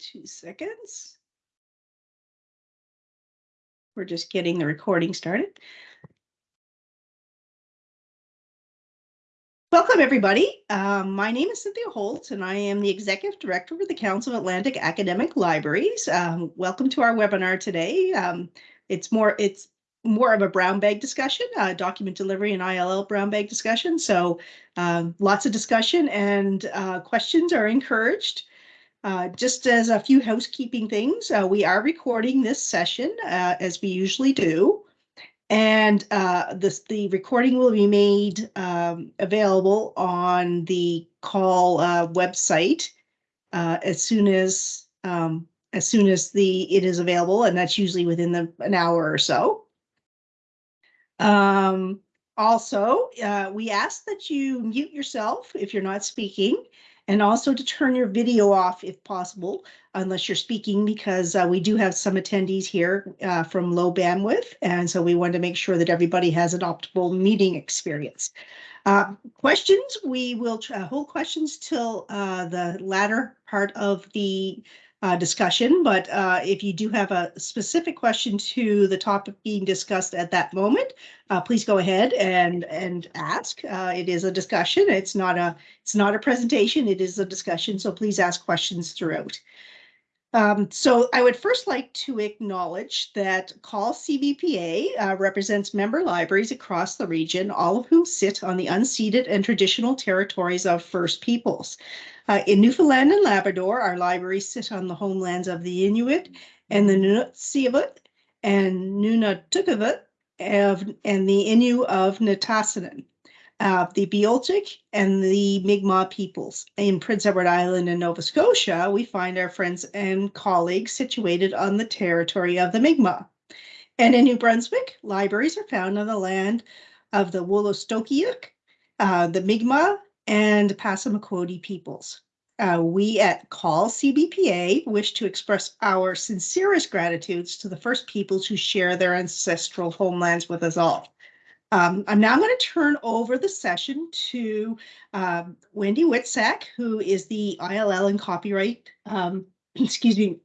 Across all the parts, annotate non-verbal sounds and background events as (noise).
two seconds. We're just getting the recording started. Welcome, everybody. Um, my name is Cynthia Holt, and I am the Executive Director for the Council of Atlantic Academic Libraries. Um, welcome to our webinar today. Um, it's more it's more of a brown bag discussion, uh, document delivery and ILL brown bag discussion. So um, lots of discussion and uh, questions are encouraged. Uh, just as a few housekeeping things, uh, we are recording this session uh, as we usually do. And uh, this, the recording will be made um, available on the CAUL uh, website uh, as soon as um, as soon as the it is available, and that's usually within the an hour or so. Um, also, we ask that you mute yourself if you're not speaking and also to turn your video off if possible, unless you're speaking, because uh, we do have some attendees here uh, from low bandwidth. And so we want to make sure that everybody has an optimal meeting experience. Uh, questions, we will hold questions till uh, the latter part of the uh, discussion, but uh, if you do have a specific question to the topic being discussed at that moment, uh, please go ahead and and ask. Uh, it is a discussion. It's not a it's not a presentation. It is a discussion. So please ask questions throughout. Um, so I would first like to acknowledge that CAUL CBPA uh, represents member libraries across the region, all of whom sit on the unceded and traditional territories of First Peoples. Uh, in Newfoundland and Labrador, our libraries sit on the homelands of the Inuit and the Nunatsiavut and Nunatukavut and the Innu of Nitassinan, uh, the Beothuk and the Mi'kmaq peoples. In Prince Edward Island and Nova Scotia, we find our friends and colleagues situated on the territory of the Mi'kmaq. And in New Brunswick, libraries are found on the land of the Wolastoqiyik, uh, the Mi'kmaq, and Passamaquoddy peoples. Uh, we at CAUL CBPA wish to express our sincerest gratitudes to the first peoples who share their ancestral homelands with us all. Um, I'm now going to turn over the session to um, Wendy Witsack, who is the ILL and copyright, um, (clears throat) excuse me,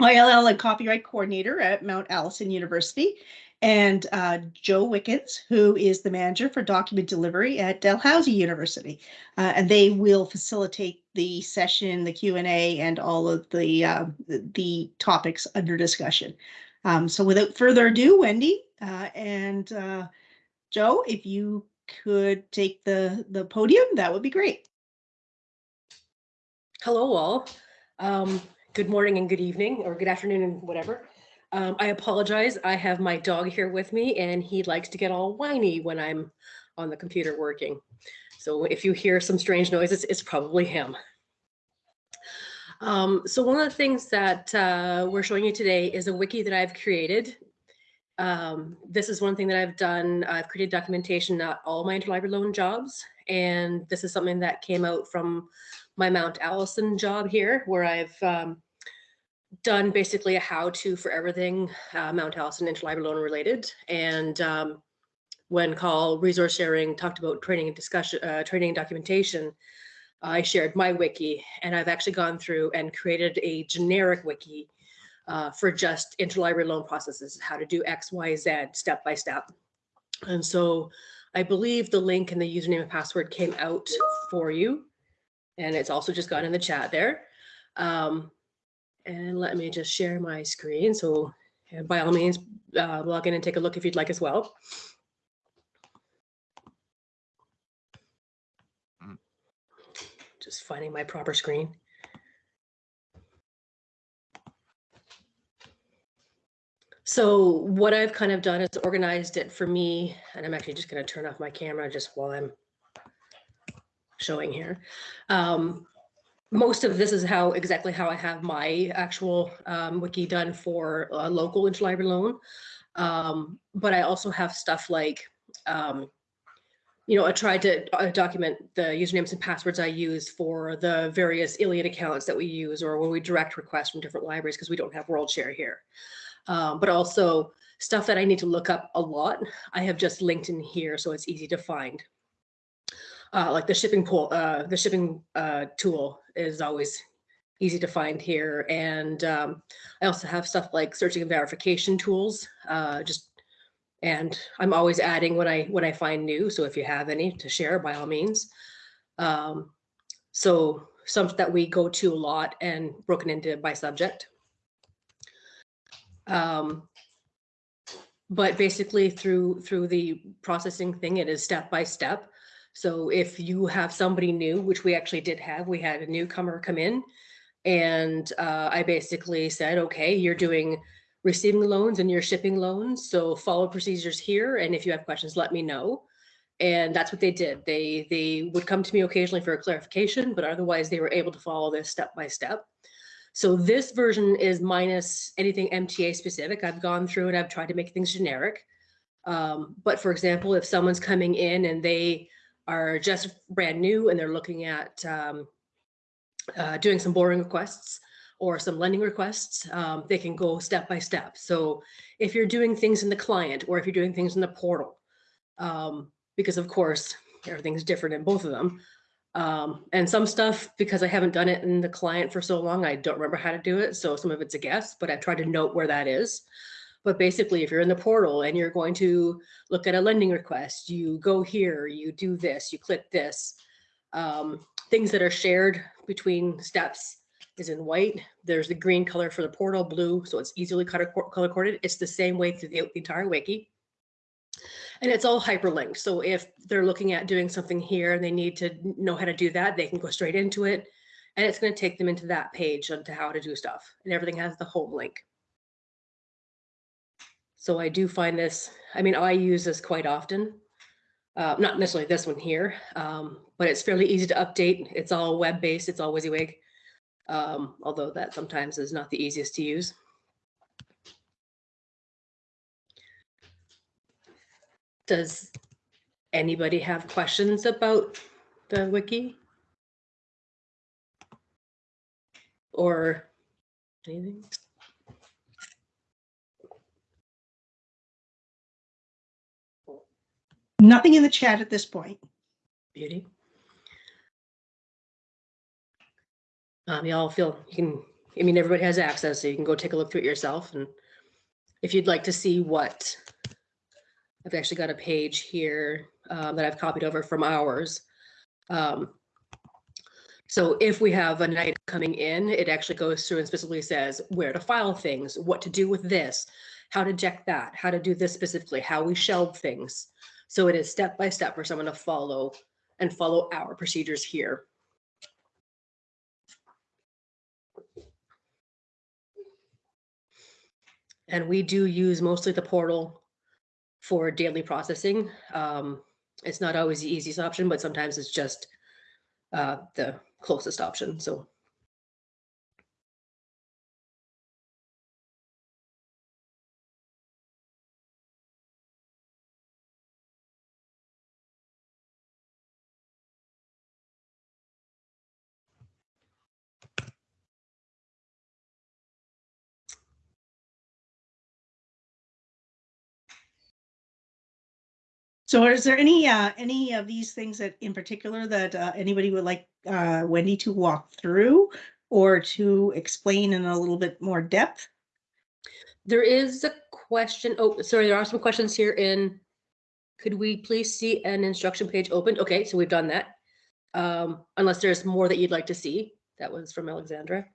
ILL and copyright coordinator at Mount Allison University and uh, Joe Wickens, who is the manager for document delivery at Dalhousie University. Uh, and they will facilitate the session, the Q&A, and all of the, uh, the topics under discussion. Um, so without further ado, Wendy uh, and uh, Joe, if you could take the, the podium, that would be great. Hello all. Um, good morning and good evening or good afternoon and whatever. Um, I apologize. I have my dog here with me and he likes to get all whiny when I'm on the computer working. So if you hear some strange noises, it's probably him. Um, so one of the things that uh, we're showing you today is a wiki that I've created. Um, this is one thing that I've done. I've created documentation, not all my interlibrary loan jobs. And this is something that came out from my Mount Allison job here, where I've um, done basically a how-to for everything uh, Mount Allison interlibrary loan related. And um, when CAUL resource sharing talked about training and discussion, uh, training and documentation, I shared my wiki and I've actually gone through and created a generic wiki uh, for just interlibrary loan processes, how to do X, Y, Z, step by step. And so I believe the link and the username and password came out for you. And it's also just gone in the chat there. Um, and let me just share my screen. So by all means, uh, log in and take a look if you'd like as well. Just finding my proper screen. So what I've kind of done is organized it for me, and I'm actually just going to turn off my camera just while I'm showing here. Um, most of this is how exactly how I have my actual um, wiki done for a local interlibrary loan. Um, but I also have stuff like, um, you know, I tried to uh, document the usernames and passwords I use for the various ILLiad accounts that we use or when we direct requests from different libraries because we don't have WorldShare here. Um, but also stuff that I need to look up a lot, I have just linked in here so it's easy to find uh, like the shipping pool, uh, the shipping uh, tool is always easy to find here. And um, I also have stuff like searching and verification tools, uh, just, and I'm always adding what I, what I find new. So if you have any to share, by all means. Um, so some that we go to a lot and broken into by subject. Um, but basically through through the processing thing, it is step by step. So if you have somebody new, which we actually did have, we had a newcomer come in and uh, I basically said, okay, you're doing receiving loans and you're shipping loans. So follow procedures here. And if you have questions, let me know. And that's what they did. They they would come to me occasionally for a clarification, but otherwise they were able to follow this step by step. So this version is minus anything MTA specific. I've gone through and I've tried to make things generic. Um, but for example, if someone's coming in and they are just brand new and they're looking at um, uh, doing some borrowing requests or some lending requests, um, they can go step by step. So if you're doing things in the client or if you're doing things in the portal, um, because of course, everything's different in both of them. Um, and some stuff, because I haven't done it in the client for so long, I don't remember how to do it. So some of it's a guess, but I've tried to note where that is. But basically, if you're in the portal and you're going to look at a lending request, you go here, you do this, you click this. Um, things that are shared between steps is in white. There's the green color for the portal, blue, so it's easily color color coded. It's the same way through the, entire wiki. And it's all hyperlinked. So if they're looking at doing something here and they need to know how to do that, they can go straight into it. And it's going to take them into that page onto how to do stuff. And everything has the home link. So I do find this, I mean, I use this quite often. Uh, not necessarily this one here, um, but it's fairly easy to update. It's all web-based, it's all WYSIWYG. Um, although that sometimes is not the easiest to use. Does anybody have questions about the wiki? Or anything? Nothing in the chat at this point. Beauty. Um, y'all feel you can, I mean, everybody has access, so you can go take a look through it yourself. And if you'd like to see what, I've actually got a page here um, that I've copied over from ours. Um, so if we have an item coming in, it actually goes through and specifically says where to file things, what to do with this, how to check that, how to do this specifically, how we shelve things. So it is step by step for someone to follow and follow our procedures here. And we do use mostly the portal for daily processing. Um, it's not always the easiest option, but sometimes it's just uh, the closest option. So So is there any, uh, any of these things that in particular that, uh, anybody would like, uh, Wendy to walk through? Or to explain in a little bit more depth? there is a question. Oh, sorry, there are some questions here in. Could we please see an instruction page opened? Okay, so we've done that. Um, unless there's more that you'd like to see. That was from Alexandra.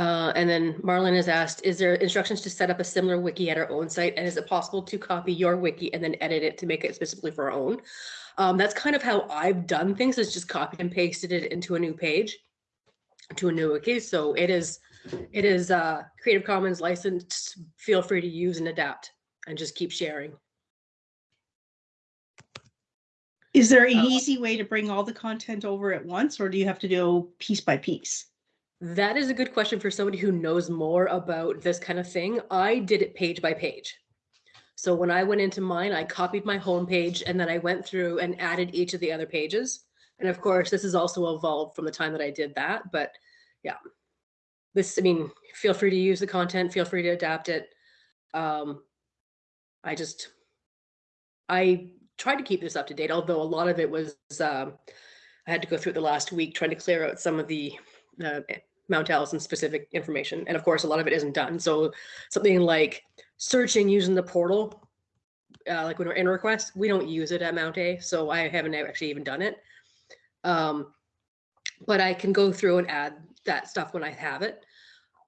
Uh, and then Marlon has asked, is there instructions to set up a similar wiki at our own site? And is it possible to copy your wiki and then edit it to make it specifically for our own? Um, that's kind of how I've done things is just copied and pasted it into a new page, to a new wiki. So it is, it is uh, Creative Commons licensed. Feel free to use and adapt and just keep sharing. Is there an Uh, easy way to bring all the content over at once, or do you have to do piece by piece? That is a good question for somebody who knows more about this kind of thing. I did it page by page. So when I went into mine, I copied my home page and then I went through and added each of the other pages. And of course, this has also evolved from the time that I did that. But yeah, this, I mean, feel free to use the content, feel free to adapt it. Um, I just, I tried to keep this up to date, although a lot of it was um, I had to go through the last week trying to clear out some of the uh, Mount Allison specific information. And of course, a lot of it isn't done. So something like searching using the portal, uh, like when we're in request, we don't use it at Mount A. So I haven't actually even done it. Um, but I can go through and add that stuff when I have it.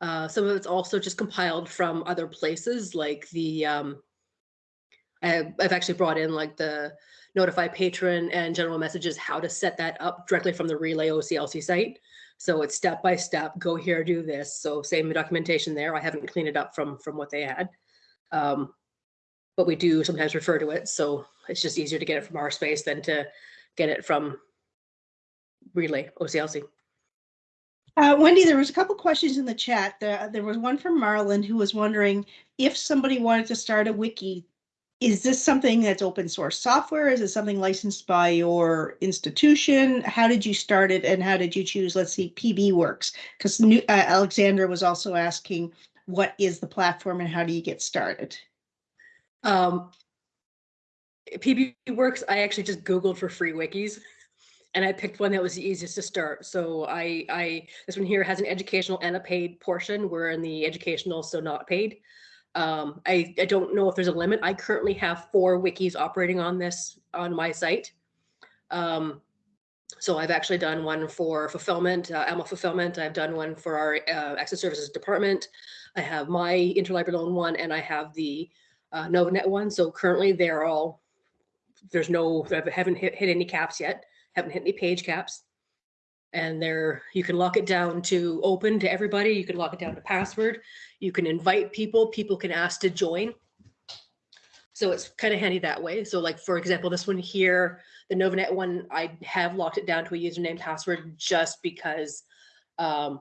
Uh, some of it's also just compiled from other places, like the um, I, I've actually brought in like the notify patron and general messages, how to set that up directly from the Relais OCLC site. So it's step by step, go here, do this. So same documentation there. I haven't cleaned it up from from what they had. Um, but we do sometimes refer to it. So it's just easier to get it from our space than to get it from Relais OCLC. Uh, Wendy, there was a couple questions in the chat. There, there was one from Marlon who was wondering if somebody wanted to start a wiki, is this something that's open source software? Is it something licensed by your institution? How did you start it and how did you choose, let's see, PBworks? Because uh, Alexandra was also asking, what is the platform and how do you get started? Um, PB Works, I actually just Googled for free wikis and I picked one that was the easiest to start. So I, I, this one here has an educational and a paid portion. We're in the educational, so not paid. Um, I, I don't know if there's a limit. I currently have four wikis operating on this on my site. Um, so I've actually done one for fulfillment, uh, AML fulfillment. I've done one for our uh, access services department. I have my interlibrary loan one and I have the uh, NovaNet one. So currently they're all, there's no, I haven't hit, hit any caps yet haven't hit any page caps. And there, you can lock it down to open to everybody. You can lock it down to password. You can invite people. People can ask to join. So it's kind of handy that way. So like, for example, this one here, the Novanet one, I have locked it down to a username password just because, um,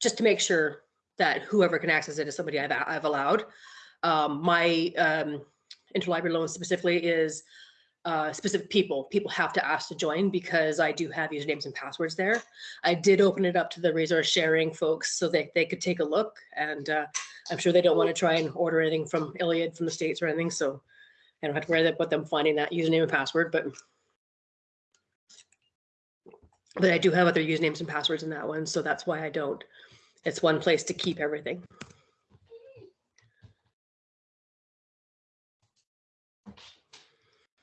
just to make sure that whoever can access it is somebody I've, I've allowed. Um, my um, interlibrary loan specifically is uh, specific people. People have to ask to join because I do have usernames and passwords there. I did open it up to the resource sharing folks so that they could take a look. And uh, I'm sure they don't want to try and order anything from ILLiad from the States or anything. So I don't have to worry about them finding that username and password, but but I do have other usernames and passwords in that one. So that's why I don't. It's one place to keep everything.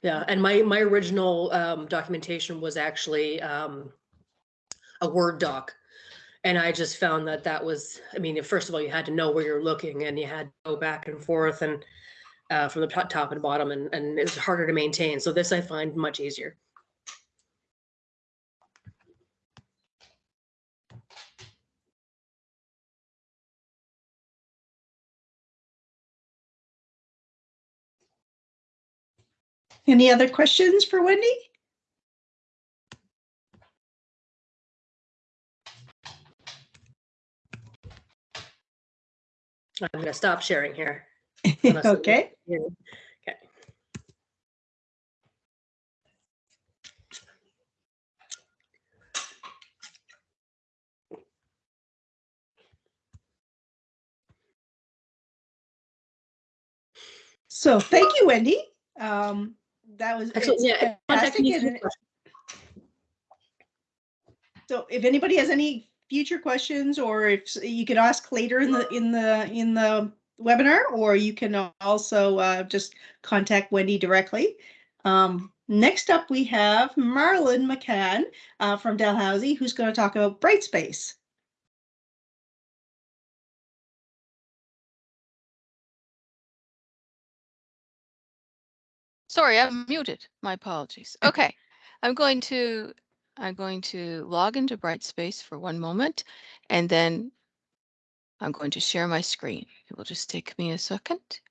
Yeah, and my my original um, documentation was actually um, a Word doc, and I just found that that was. I mean, first of all, you had to know where you're looking, and you had to go back and forth, and uh, from the top, top and bottom, and and it's harder to maintain. So this I find much easier. Any other questions for Wendy? I'm going to stop sharing here. (laughs) Okay, yeah, Okay. so thank you, Wendy. Um, that was. It's Yeah. fantastic, So if anybody has any future questions or if you could ask later in the, in the, in the webinar, or you can also uh, just contact Wendy directly. Um, next up, we have Marlon McCann uh, from Dalhousie, who's going to talk about Brightspace. Sorry, I'm muted. My apologies. Okay, I'm going to, I'm going to log into Brightspace for one moment and then I'm going to share my screen. It will just take me a second.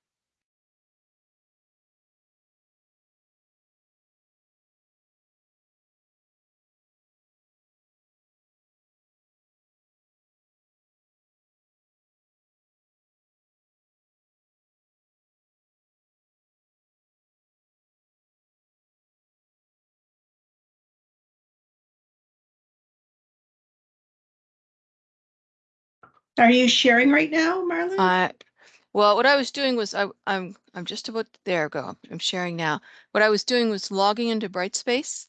Are you sharing right now, Marlon? Uh, well, what I was doing was I, I'm, I'm just about, there go. I'm sharing now. What I was doing was logging into Brightspace.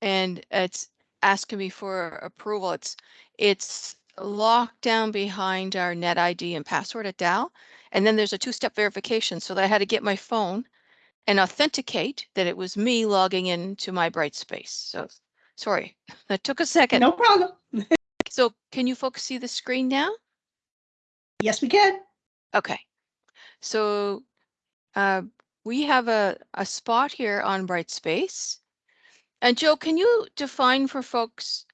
And it's, asking me for approval. It's, it's locked down behind our net ID and password at Dal. And then there's a two-step verification so that I had to get my phone and authenticate that it was me logging into my Brightspace. So, sorry, (laughs) that took a second. No problem. So can you folks see the screen now? Yes, we can. Okay, so uh, we have a, a spot here on Brightspace. And Joe, can you define for folks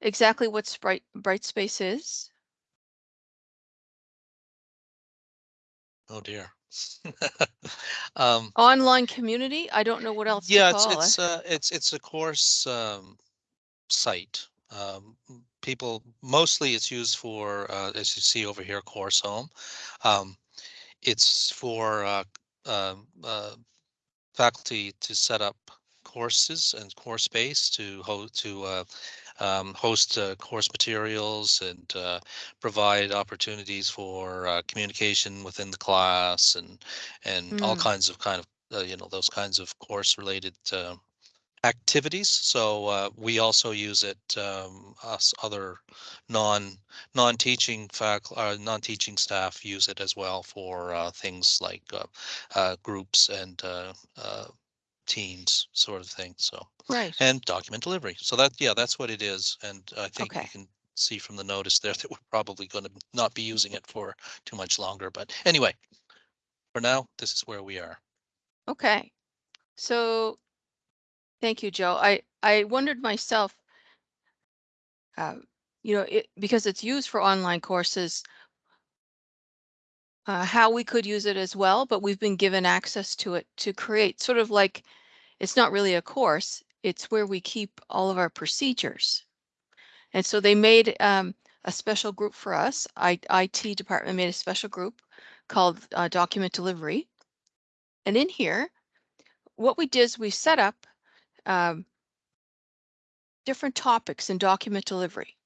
exactly what Sprite, Brightspace is? Oh dear. (laughs) Um, Online community? I don't know what else yeah, it's, call it's, it. uh, it's, it's a course, um, site. Um, m- people, mostly it's used for, uh, as you see over here, Course Home. Um, it's for, uh, um, uh, faculty to set up courses and course space to ho- to, uh, um, host, uh, course materials and, uh, provide opportunities for, uh, communication within the class and, and all Mm. kinds of kind of, uh, you know, those kinds of course related, uh, activities. So uh, we also use it, um, us other non non-teaching faculty, uh, non-teaching staff use it as well for uh, things like uh, uh, groups and uh, uh, teams sort of thing. So Right, and document delivery. So that yeah, that's what it is. And I think Okay. you can see from the notice there (laughs) that we're probably going to not be using it for too much longer. But anyway, for now, this is where we are. okay. So, thank you, Joe. I, I wondered myself, uh, you know, it, because it's used for online courses, uh, how we could use it as well, but we've been given access to it to create sort of like, it's not really a course, it's where we keep all of our procedures. And so they made um, a special group for us. I, IT department made a special group called uh, Document Delivery. And in here, what we did is we set up um, different topics in document delivery.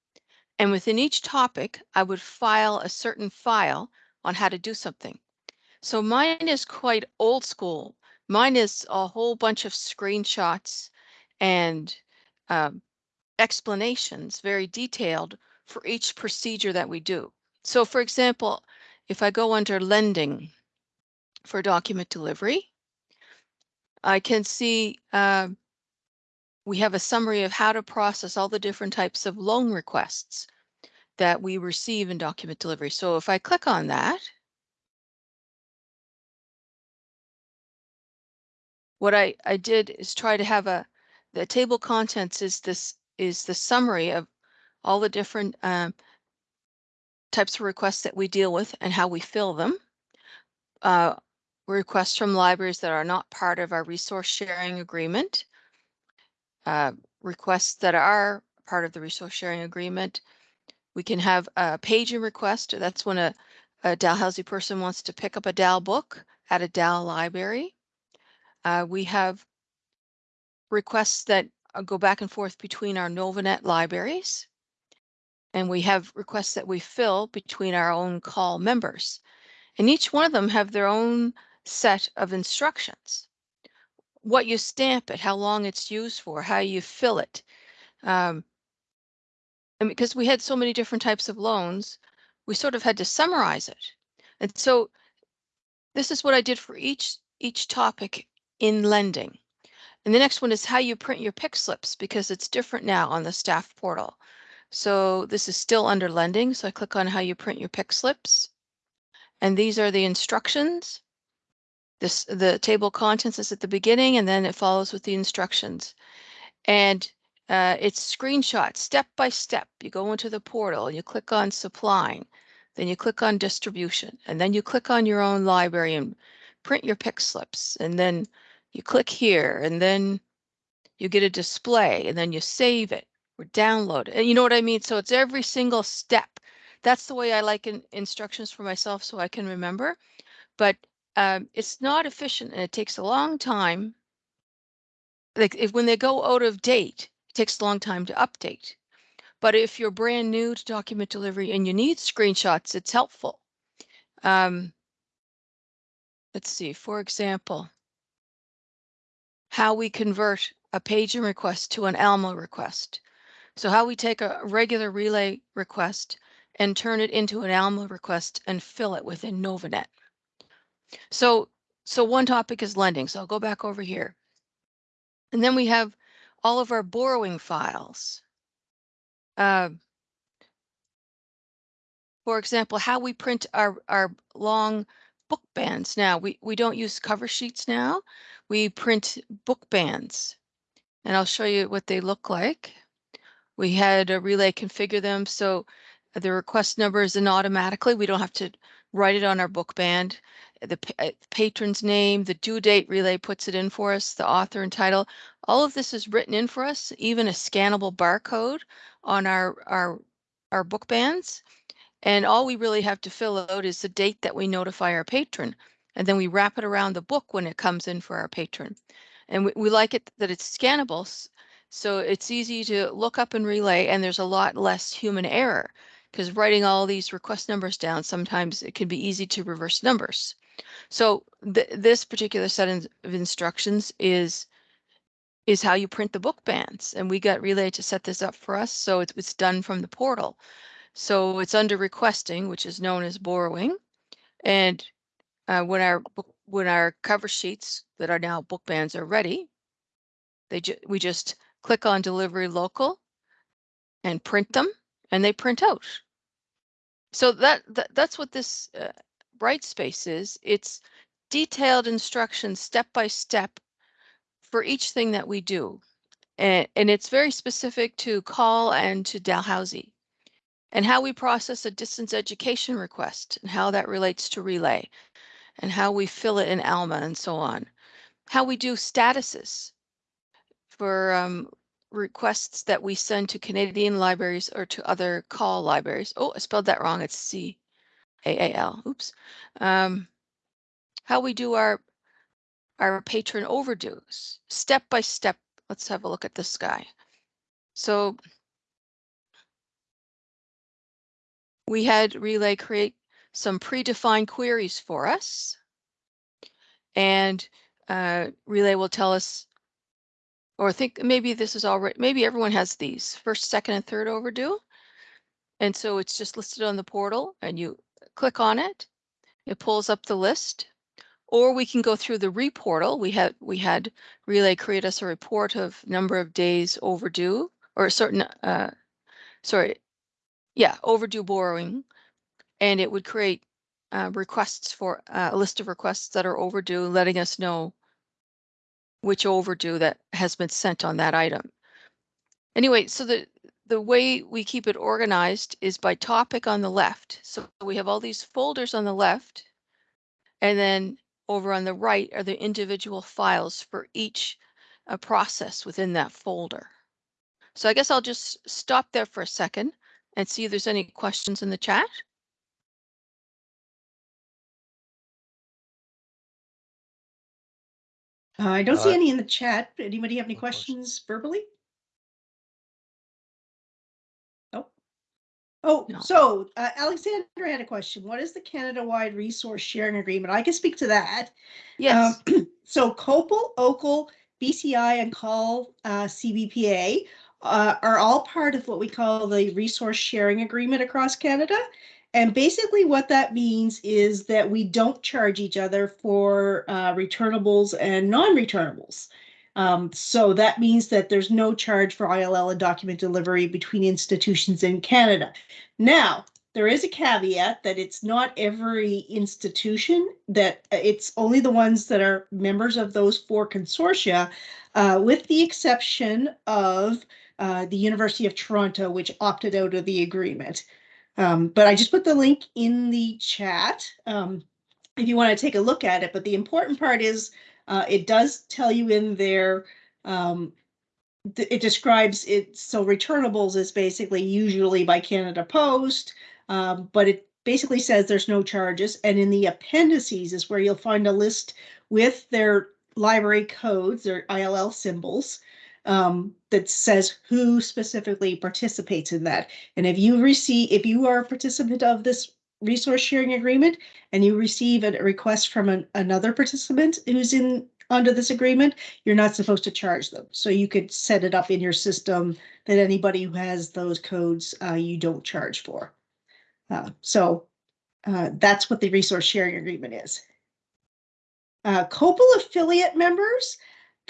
And within each topic, I would file a certain file on how to do something. So mine is quite old school. Mine is a whole bunch of screenshots and um, explanations, very detailed for each procedure that we do. So for example, if I go under lending for document delivery, I can see um, we have a summary of how to process all the different types of loan requests that we receive in document delivery. So if I click on that, what I, I did is try to have a, the table contents is this, is the summary of all the different um, types of requests that we deal with and how we fill them. Uh, requests from libraries that are not part of our resource sharing agreement. Uh, requests that are part of the resource sharing agreement. We can have a paging request. That's when a, a Dalhousie person wants to pick up a Dal book at a Dal library. Uh, we have requests that uh, go back and forth between our Novanet libraries. And we have requests that we fill between our own CAUL members. And each one of them have their own set of instructions. What you stamp it, how long it's used for, how you fill it. Um, and because we had so many different types of loans, we sort of had to summarize it. And so this is what I did for each each topic in lending. And the next one is how you print your pick slips because it's different now on the staff portal. So this is still under lending. So I click on how you print your pick slips. And these are the instructions. This the table contents is at the beginning and then it follows with the instructions. And uh, it's screenshots step by step. You go into the portal, and you click on supplying, then you click on distribution, and then you click on your own library and print your pick slips. And then you click here and then you get a display and then you save it or download it. And you know what I mean? So it's every single step. That's the way I like in, instructions for myself so I can remember. But um, it's not efficient and it takes a long time. Like if when they go out of date, it takes a long time to update. But if you're brand new to document delivery and you need screenshots, it's helpful. Um, let's see, for example, how we convert a paging request to an Alma request. So how we take a regular Relais request and turn it into an Alma request and fill it within Novanet. So, so one topic is lending. So I'll go back over here. And then we have all of our borrowing files. Uh, for example, how we print our, our long book bands. Now, we, we don't use cover sheets now. We print book bands. And I'll show you what they look like. We had a Relais configure them so the request number is in automatically. We don't have to write it on our book band. The uh, patron's name, the due date Relais puts it in for us, the author and title. All of this is written in for us, even a scannable barcode on our, our, our book bands. And all we really have to fill out is the date that we notify our patron. And then we wrap it around the book when it comes in for our patron. And we, we like it that it's scannable. So it's easy to look up and Relais and there's a lot less human error. Because writing all these request numbers down, sometimes it can be easy to reverse numbers. So th this particular set of instructions is is how you print the book bands. And we got Relais to set this up for us. So it's, it's done from the portal. So it's under requesting, which is known as borrowing. And uh, when our when our cover sheets that are now book bands are ready, they ju- we just click on delivery local and print them and they print out. So that, that that's what this uh, bright spaces. It's detailed instructions step by step for each thing that we do. And, and it's very specific to CAUL and to Dalhousie and how we process a distance education request and how that relates to Relais and how we fill it in Alma and so on. How we do statuses for um, requests that we send to Canadian libraries or to other CAUL libraries. Oh, I spelled that wrong. It's C A A L. Oops. Um, how we do our our patron overdues step by step. Let's have a look at this guy. So we had Relais create some predefined queries for us. And uh, Relais will tell us, or think maybe this is already, maybe everyone has these first, second, and third overdue. And so it's just listed on the portal and you click on it. It pulls up the list. Or we can go through the reportal. We had we had Relais create us a report of number of days overdue or a certain uh sorry, yeah, overdue borrowing. And it would create uh, requests for uh, a list of requests that are overdue, letting us know which overdue that has been sent on that item. Anyway, so the the way we keep it organized is by topic on the left. So we have all these folders on the left, and then over on the right are the individual files for each uh, process within that folder. So I guess I'll just stop there for a second and see if there's any questions in the chat. Uh, I don't see Uh, any in the chat. Anybody have any questions. questions verbally? Oh, No. so uh, Alexandra had a question. What is the Canada-wide resource sharing agreement? I can speak to that. Yes, Um, (clears throat) So COPPUL, OCUL, BCI, and CAUL uh, CBPA uh, are all part of what we call the resource sharing agreement across Canada. And basically what that means is that we don't charge each other for uh, returnables and non-returnables. Um, so that means that there's no charge for ILL and document delivery between institutions in Canada. Now, there is a caveat that it's not every institution that uh, it's only the ones that are members of those four consortia, uh, with the exception of uh, the University of Toronto, which opted out of the agreement. Um, but I just put the link in the chat um, if you want to take a look at it. But the important part is uh, it does tell you in there um, th- it describes it so returnables is basically usually by Canada Post, um, but it basically says there's no charges. And in the appendices is where you'll find a list with their library codes, their ILL symbols, um, that says who specifically participates in that. And if you receive, if you are a participant of this resource sharing agreement and you receive a request from an, another participant who's in under this agreement, you're not supposed to charge them. So you could set it up in your system that anybody who has those codes, uh, you don't charge for. Uh, so, uh, that's what the resource sharing agreement is. Uh, COPPUL affiliate members,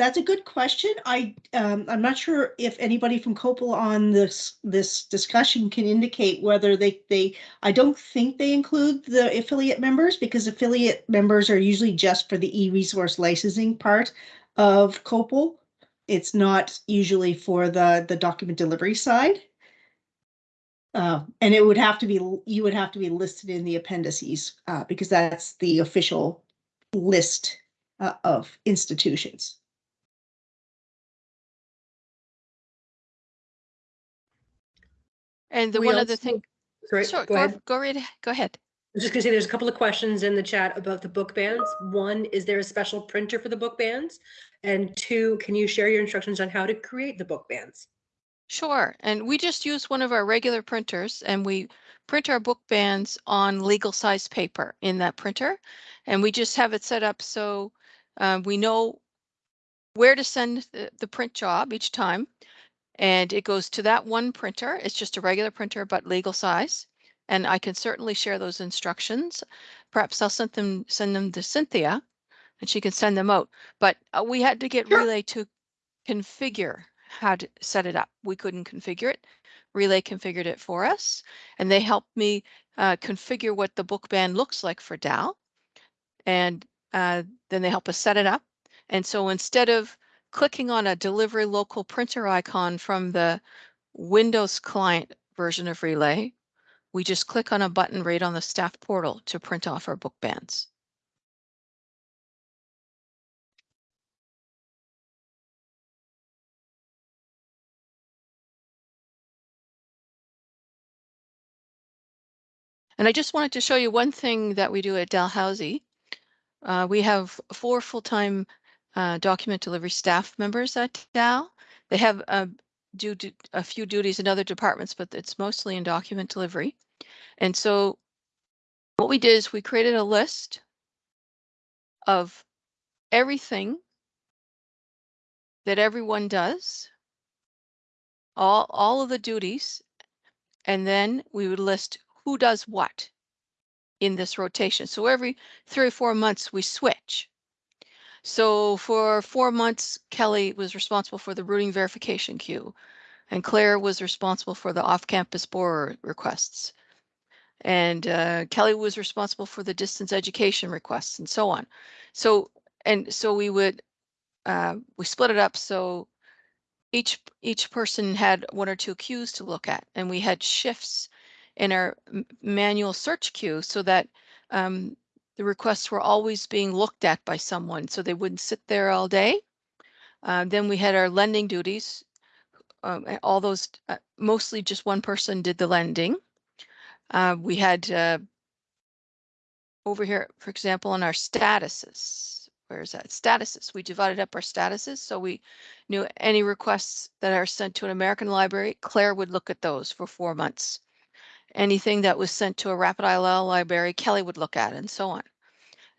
that's a good question. I, um, I'm not sure if anybody from COPPUL on this, this discussion can indicate whether they, they, I don't think they include the affiliate members because affiliate members are usually just for the e-resource licensing part of COPPUL. It's not usually for the, the document delivery side. Uh, and it would have to be, you would have to be listed in the appendices, uh, because that's the official list uh, of institutions. And the We one other also- thing, Sorry, sure, go go, ahead. go right, go ahead. I was just gonna say, there's a couple of questions in the chat about the book bands. One, is there a special printer for the book bands? And two, can you share your instructions on how to create the book bands? Sure, and we just use one of our regular printers and we print our book bands on legal size paper in that printer. And we just have it set up so uh, we know where to send the, the print job each time. And it goes to that one printer. It's just a regular printer, but legal size. And I can certainly share those instructions. Perhaps I'll send them, send them to Cynthia and she can send them out. But uh, we had to get Sure. Relais to configure how to set it up. We couldn't configure it. Relais configured it for us and they helped me uh, configure what the book band looks like for Dal. And uh, then they help us set it up. And so instead of clicking on a delivery local printer icon from the Windows client version of Relais, we just click on a button right on the staff portal to print off our book bands. And I just wanted to show you one thing that we do at Dalhousie. Uh, we have four full-time uh, document delivery staff members at Dal. They have uh, do, do a few duties in other departments, but it's mostly in document delivery. And so what we did is we created a list of everything that everyone does, all, all of the duties, and then we would list who does what in this rotation. So every three or four months we switch. So for four months, Kelly was responsible for the routing verification queue and Claire was responsible for the off-campus borrower requests. And uh, Kelly was responsible for the distance education requests and so on. So, and so we would, uh, we split it up so each each person had one or two queues to look at and we had shifts in our manual search queue so that um, the requests were always being looked at by someone so they wouldn't sit there all day. Uh, then we had our lending duties. Um, all those, uh, mostly just one person did the lending. Uh, we had uh, over here, for example, on our statuses. Where is that? Statuses. We divided up our statuses. So we knew any requests that are sent to an American library, Claire would look at those for four months. Anything that was sent to a Rapid ILL library, Kelly would look at and so on.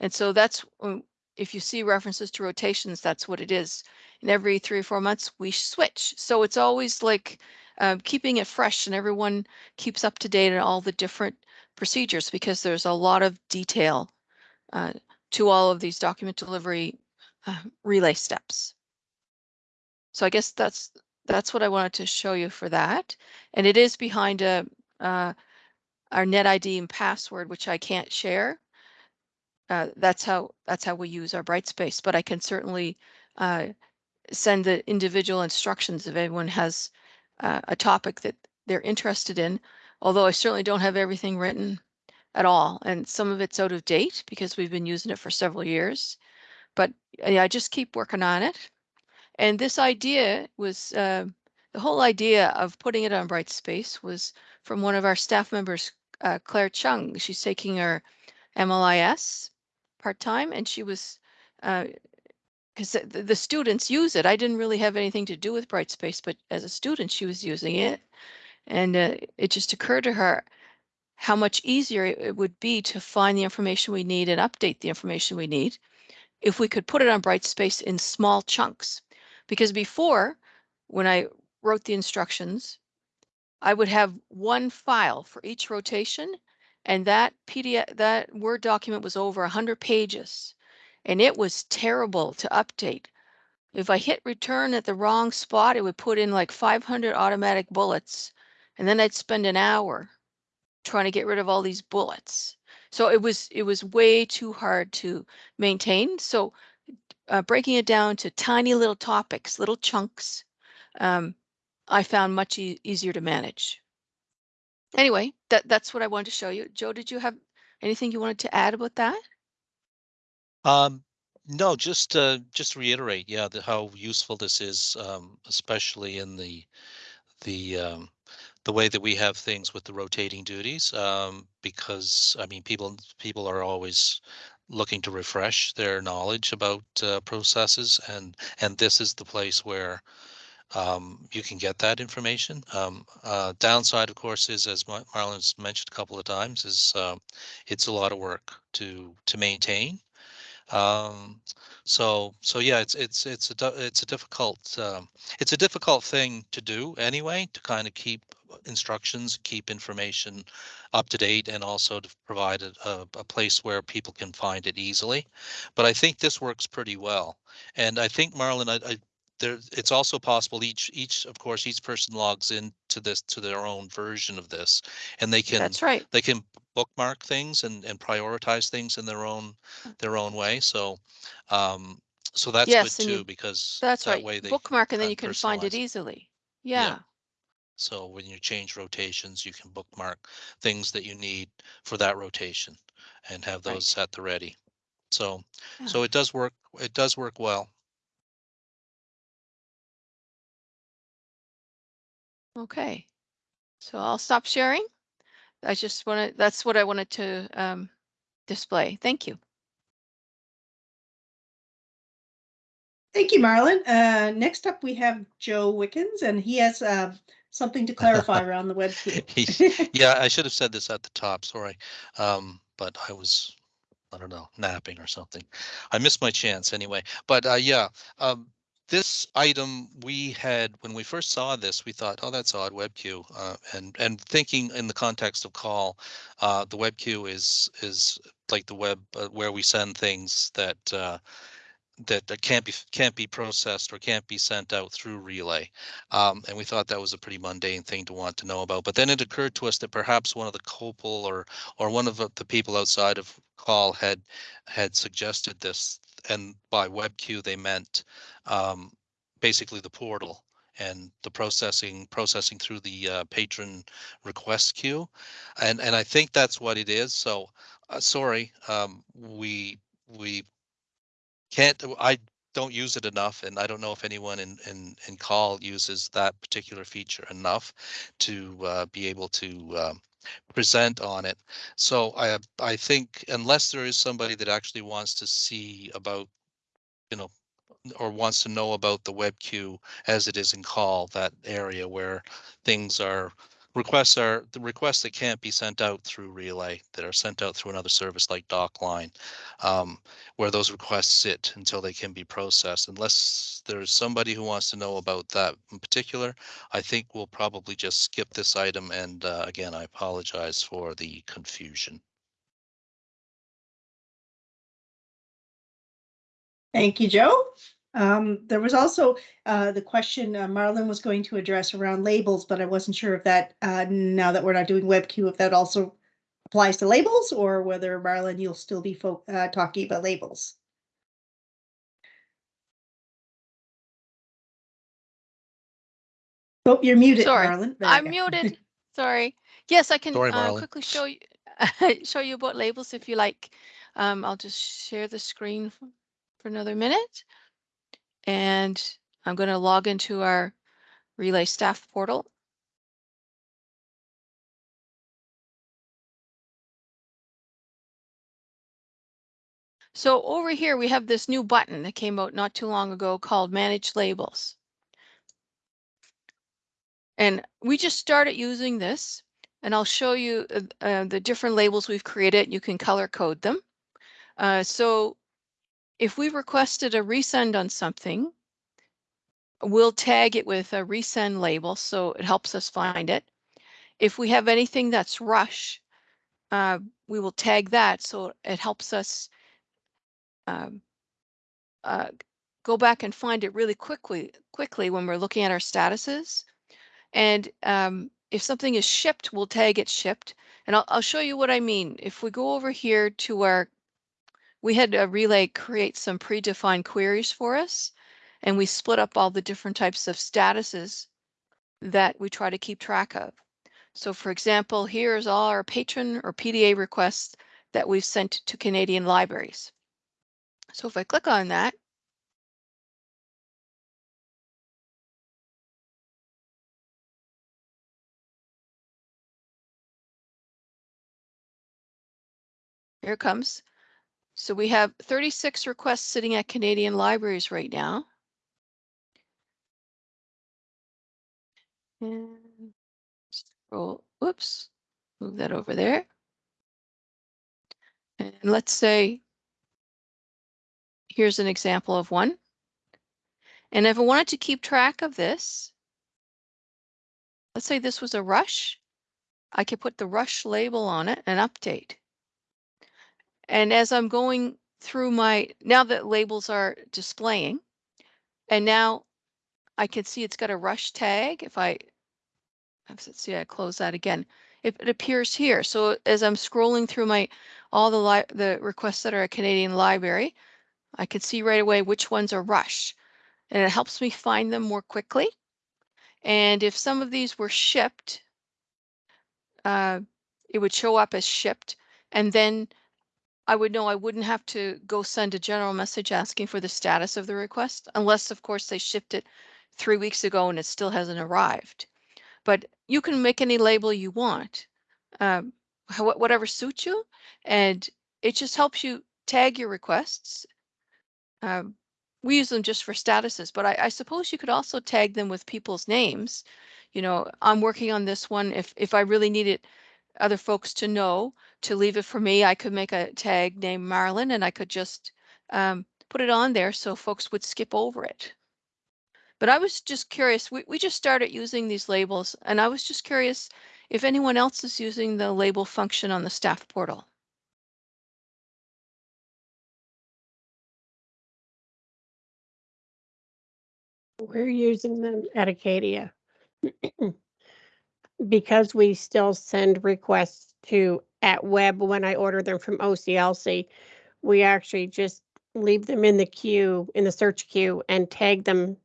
And so that's, um, if you see references to rotations, that's what it is. And every three or four months, we switch. So it's always like um, keeping it fresh and everyone keeps up to date on all the different procedures because there's a lot of detail uh, to all of these document delivery uh, Relais steps. So I guess that's that's what I wanted to show you for that. And it is behind a uh, our net ID and password, which I can't share. Uh, that's how that's how we use our Brightspace, but I can certainly uh, send the individual instructions if anyone has uh, a topic that they're interested in. Although I certainly don't have everything written at all, and some of it's out of date because we've been using it for several years. But yeah, I just keep working on it. And this idea was uh, the whole idea of putting it on Brightspace was from one of our staff members, uh, Claire Chung. She's taking her MLIS part-time and she was because the, the students use it. I didn't really have anything to do with Brightspace, but as a student, she was using it. And uh, it just occurred to her how much easier it would be to find the information we need and update the information we need if we could put it on Brightspace in small chunks. Because before, when I wrote the instructions, I would have one file for each rotation and that PDF, that Word document was over 100 pages and it was terrible to update. If I hit return at the wrong spot, it would put in like 500 automatic bullets and then I'd spend an hour trying to get rid of all these bullets. So it was it was way too hard to maintain. So uh, breaking it down to tiny little topics, little chunks, um, I found much e- easier to manage. Anyway, that that's what I wanted to show you. Joe, did you have anything you wanted to add about that? Um, no, just uh, just reiterate, yeah, the, how useful this is, um, especially in the the um, the way that we have things with the rotating duties. Um, because I mean, people people are always looking to refresh their knowledge about uh, processes, and and this is the place where um, you can get that information. Um, uh, downside, of course, is as Mar- Marlon's mentioned a couple of times, is uh, it's a lot of work to to maintain. Um, so so yeah, it's it's it's a it's a difficult um, it's a difficult thing to do anyway to kind of keep instructions, keep information up to date, and also to provide a, a, a place where people can find it easily. But I think this works pretty well, and I think Marlon, I, I there it's also possible each each of course each person logs in to this to their own version of this, and they can That's right. they can bookmark things and, and prioritize things in their own their own way. So um so that's Yes, good and you- too because That's that right. way they Bookmark and then you can find it easily. Yeah. Yeah. so when you change rotations you can bookmark things that you need for that rotation and have Right. those at the ready. So Yeah. so it does work it does work well. Okay. So I'll stop sharing. I just wanted, that's what I wanted to um, display. Thank you. Thank you, Marlon. Uh, next up, we have Joe Wickens, and he has uh, something to clarify (laughs) around the web. (laughs) Yeah, I should have said this at the top, sorry. Um, but I was, I don't know, napping or something. I missed my chance anyway. But uh, yeah, um, this item we had when we first saw this, we thought, oh, that's odd, web queue. Uh, and and thinking in the context of CAUL, uh, the web queue is is like the web uh, where we send things that uh, that can't be can't be processed or can't be sent out through Relais um, and we thought that was a pretty mundane thing to want to know about but then it occurred to us that perhaps one of the COPPUL or or one of the people outside of CAUL had had suggested this and by web queue they meant um, basically the portal and the processing processing through the uh, patron request queue. And and i think that's what it is. So uh, sorry um, we we can't I don't use it enough, and I don't know if anyone in in in CAUL uses that particular feature enough to uh, be able to um, present on it. So I I think unless there is somebody that actually wants to see about, you know, or wants to know about the web queue as it is in CAUL, that area where things are requests are the requests that can't be sent out through Relais that are sent out through another service like docline um, where those requests sit until they can be processed unless there's somebody who wants to know about that in particular i think we'll probably just skip this item and uh, again i apologize for the confusion Thank you, Joe. Um, there was also uh, the question uh, Marlon was going to address around labels, but I wasn't sure if that, uh, now that we're not doing WebQ, if that also applies to labels or whether Marlon, you'll still be uh, talking about labels. Oh, you're muted, Sorry, Marlon. There I'm go. muted. (laughs) Sorry. Yes, I can Sorry, uh, quickly show you (laughs) show you about labels if you like. Um, I'll just share the screen f- for another minute. And I'm going to log into our Relais staff portal. So over here, we have this new button that came out not too long ago called Manage Labels. And we just started using this and I'll show you uh, uh, the different labels we've created. You can color code them. Uh, so if we requested a resend on something, we'll tag it with a resend label so it helps us find it. If we have anything that's rush, uh, we will tag that so it helps us um, uh, go back and find it really quickly quickly when we're looking at our statuses. And um, if something is shipped, we'll tag it shipped. And I'll, I'll show you what I mean. If we go over here to our, we had a Relais create some predefined queries for us, and we split up all the different types of statuses that we try to keep track of. So for example, here's all our patron or PDA requests that we've sent to Canadian libraries. So if I click on that, here it comes. So we have 36 requests sitting at Canadian libraries right now. And scroll, whoops, move that over there. And let's say, here's an example of one. And if I wanted to keep track of this, let's say this was a rush, I could put the rush label on it and update. And as I'm going through my, now that labels are displaying, and now I can see it's got a rush tag. If I, let's see, I close that again. It, it appears here. So as I'm scrolling through my, all the the requests that are a Canadian library, I can see right away which ones are rush. And it helps me find them more quickly. And if some of these were shipped, uh, it would show up as shipped. And then I would know I wouldn't have to go send a general message asking for the status of the request, unless of course they shipped it three weeks ago and it still hasn't arrived. But you can make any label you want, um, wh- whatever suits you, and it just helps you tag your requests. Um, we use them just for statuses, but I, I suppose you could also tag them with people's names. You know, I'm working on this one. If if I really needed other folks to know to leave it for me, I could make a tag named Marlin and I could just um, put it on there so folks would skip over it. But I was just curious, we, we just started using these labels and I was just curious if anyone else is using the label function on the staff portal. We're using them at Acadia. (clears throat) Because we still send requests to at web when I order them from OCLC, we actually just leave them in the queue, in the search queue and tag them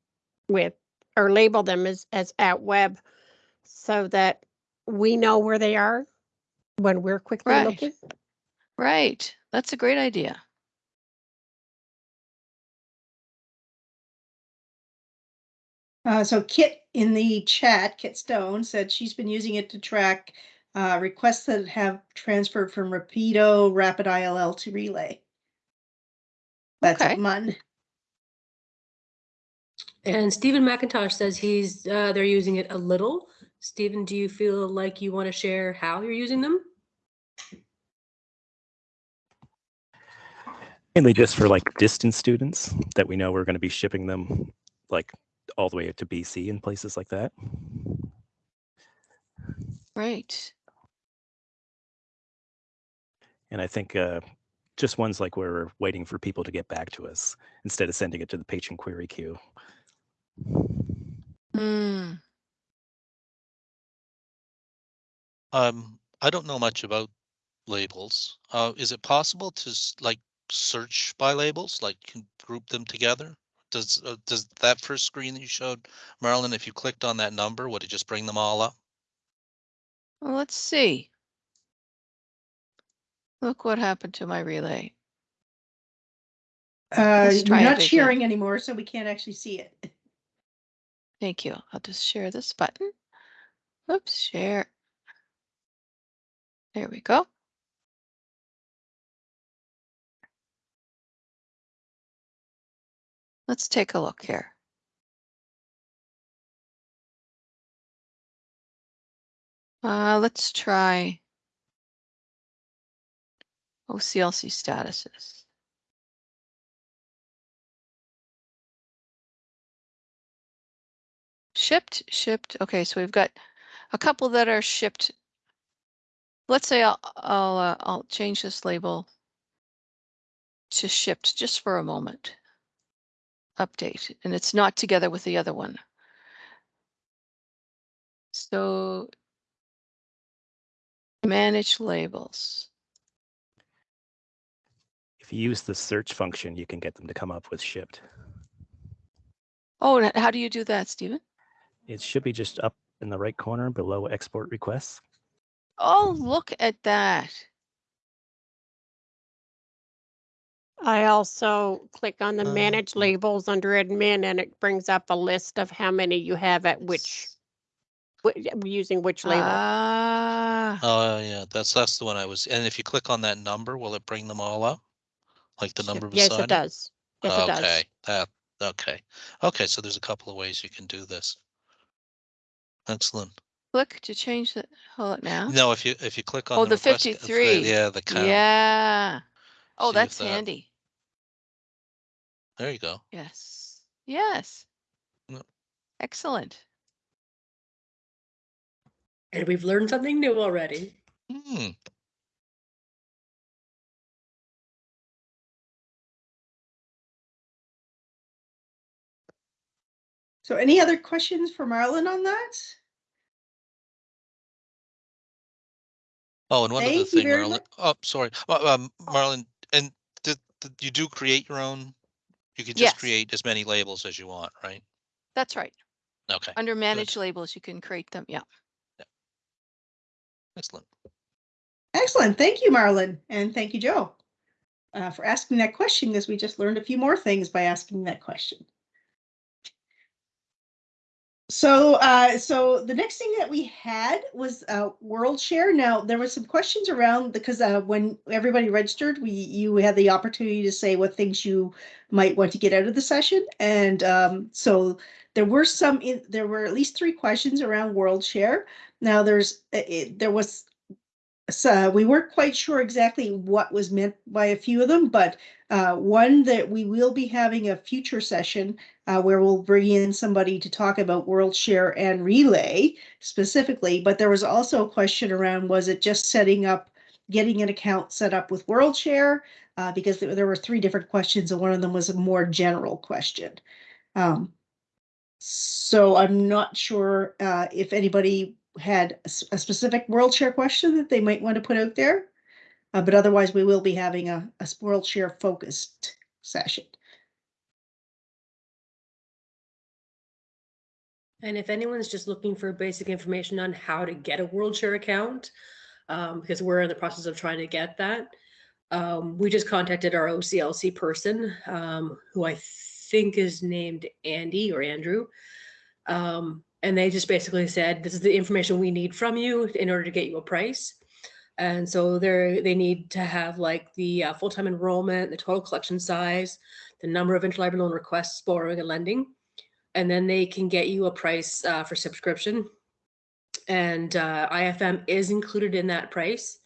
with, or label them as, as at web so that we know where they are when we're quickly Right. looking. Right, that's a great idea. Uh, so Kit in the chat, Kit Stone said she's been using it to track uh, requests that have transferred from Rapido Rapid ILL to Relais. That's Okay. a MUN. And Stephen McIntosh says he's, uh, they're using it a little. Stephen, do you feel like you want to share how you're using them? Mainly just for like distance students that we know we're going to be shipping them like all the way to BC and places like that. Right. And I think uh, just ones like where we're waiting for people to get back to us instead of sending it to the patron query queue. Hmm. Um, I don't know much about labels. Uh, is it possible to like search by labels, like you can group them together? Does, uh, does that first screen that you showed, Marilyn, if you clicked on that number, would it just bring them all up? Well, let's see. Look what happened to my Relais. Uh, Let's try we're it not again. sharing anymore, so we can't actually see it. (laughs) Thank you. I'll just share this button. Oops, share. There we go. Let's take a look here. Uh, let's try Oh, OCLC statuses. Shipped, shipped. Okay, so we've got a couple that are shipped. Let's say I'll I'll, uh, I'll change this label to shipped just for a moment. Update, and it's not together with the other one. So manage labels. If you use the search function, you can get them to come up with shipped. Oh, how do you do that, Stephen? It should be just up in the right corner below export requests. Oh, look at that. I also click on the Uh, manage labels under admin and it brings up a list of how many you have at which, using which label. Ah, Oh, yeah, that's, that's the one I was, and if you click on that number, will it bring them all up? Like the Sh- number Yes, beside it it? does. Yes, it does. Okay, that, okay. Okay, so there's a couple of ways you can do this. Excellent. click to change the, hold it now. No, if you, if you click on. Oh, the request ca- 53. Yeah, the count. Yeah. Oh, if that's that- handy. There you go. Yes, yes. Yep. Excellent. And we've learned something new already. Hmm, So any other questions for Marlon on that? oh, and one other Thank you thing, very Marlon, much. oh, sorry, Uh, um, Marlon, and did, did you do create your own? You could Yes. just create as many labels as you want, right? That's right. Okay, Under manage labels, you can create them. Yeah. excellent. Excellent. Thank you, Marlon. And thank you, Joe, uh, for asking that question because we just learned a few more things by asking that question. So, uh, so the next thing that we had was, uh, WorldShare. Now, there were some questions around because, uh, when everybody registered, we, you had the opportunity to say what things you might want to get out of the session. And, um, so there were some, in there were at least three questions around WorldShare. Now, there's, it- it, there was so we weren't quite sure exactly what was meant by a few of them, but uh, one that we will be having a future session uh, where we'll bring in somebody to talk about WorldShare and Relais specifically. But there was also a question around was it just setting up, getting an account set up with WorldShare? Uh, because there, were three different questions, and one of them was a more general question. Um, so I'm not sure uh, if anybody had a specific WorldShare question that they might want to put out there. Uh, but otherwise, we will be having a WorldShare focused session. And if anyone's just looking for basic information on how to get a WorldShare account, um, because we're in the process of trying to get that, um, we just contacted our OCLC person, um, who I think is named Andy or Andrew. Um, and they just basically said, this is the information we need from you in order to get you a price. And so they're, they need to have like the uh, full-time enrollment, the total collection size, the number of interlibrary loan requests, borrowing and lending and then they can get you a price uh, for subscription. And uh, IFM is included in that price.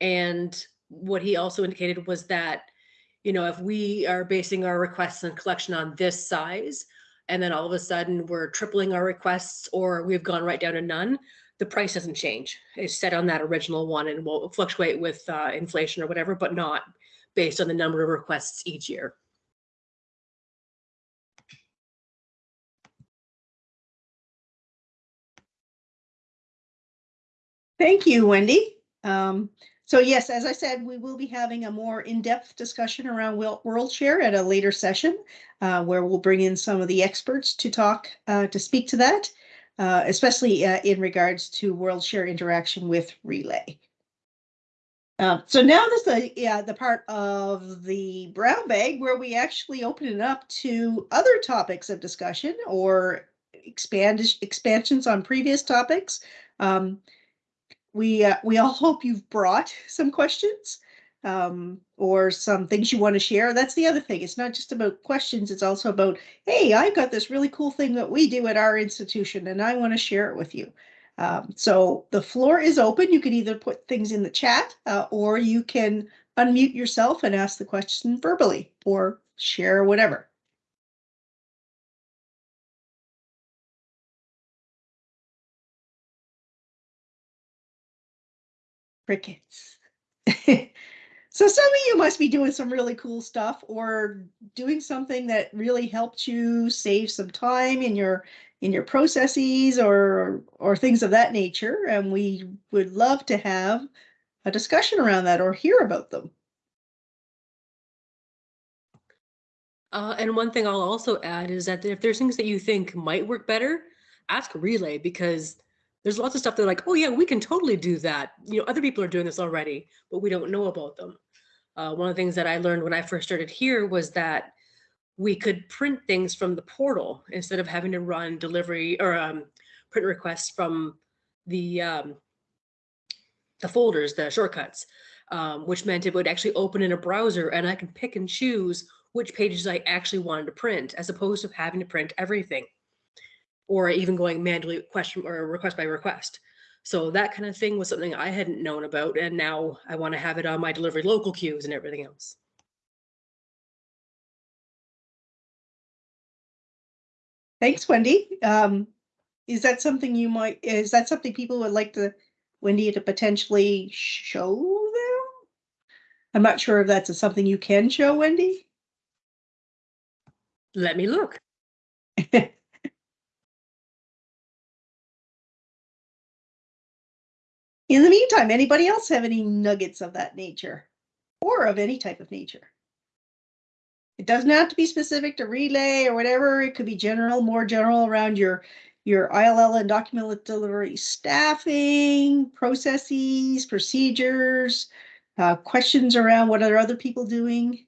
And what he also indicated was that, you know, if we are basing our requests and collection on this size, and then all of a sudden we're tripling our requests or we've gone right down to none, the price doesn't change. It's set on that original one and will fluctuate with uh, inflation or whatever, but not based on the number of requests each year. Thank you, Wendy. Um, so yes, as I said, we will be having a more in-depth discussion around Wel- WorldShare at a later session, uh, where we'll bring in some of the experts to talk, uh, to speak to that, uh, especially uh, in regards to WorldShare interaction with Relais. Uh, so now this the yeah the part of the brown bag where we actually open it up to other topics of discussion or expand expansions on previous topics. Um, we uh, we all (laughs) hope you've brought some questions um, or some things you want to share. That's the other thing. It's not just about questions. It's also about, hey, I've got this really cool thing that we do at our institution and I want to share it with you. Um, so the floor is open. You can either put things in the chat uh, or you can unmute yourself and ask the question verbally or share whatever. Crickets. (laughs) so some of you must be doing some really cool stuff or doing something that really helped you save some time in your in your processes or or things of that nature. And we would love to have a discussion around that or hear about them. Uh, and one thing I'll also add is that if there's things that you think might work better, ask Relais because there's lots of stuff they're like, oh yeah, we can totally do that. You know, other people are doing this already, but we don't know about them. Uh, one of the things that I learned when I first started here was that we could print things from the portal instead of having to run delivery or um, print requests from the um, the folders, the shortcuts, um, which meant it would actually open in a browser and I could pick and choose which pages I actually wanted to print as opposed to having to print everything or even going manually question or request by request. So that kind of thing was something I hadn't known about. And now I want to have it on my delivery local queues and everything else. Thanks, Wendy. Um, is that something you might, is that something people would like to, Wendy, to potentially show them? I'm not sure if that's something you can show, Wendy. Let me look. (laughs) In the meantime, anybody else have any nuggets of that nature or of any type of nature? It doesn't have to be specific to Relais or whatever. It could be general, more general around your your ILL and document delivery staffing, processes, procedures, uh, questions around what are other people doing.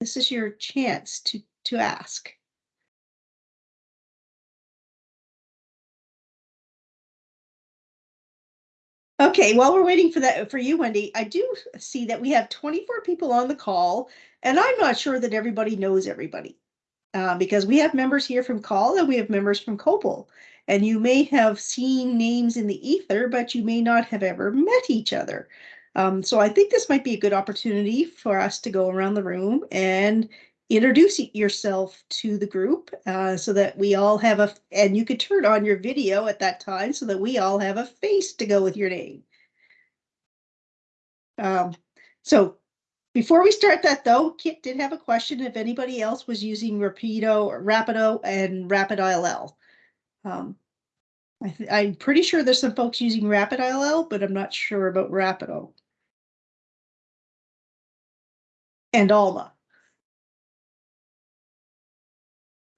This is your chance to to ask. Okay, while we're waiting for that, for you, Wendy, I do see that we have twenty-four people on the call, and I'm not sure that everybody knows everybody. Uh, because we have members here from CAUL and we have members from COPPUL. And you may have seen names in the ether, but you may not have ever met each other. Um, so I think this might be a good opportunity for us to go around the room and introduce yourself to the group uh, so that we all have a, and you could turn on your video at that time so that we all have a face to go with your name. Um, so before we start that though, Kit did have a question if anybody else was using Rapido or Rapido and Rapid ILL. Um, I I'm pretty sure there's some folks using Rapid ILL, but I'm not sure about Rapido. And Alma.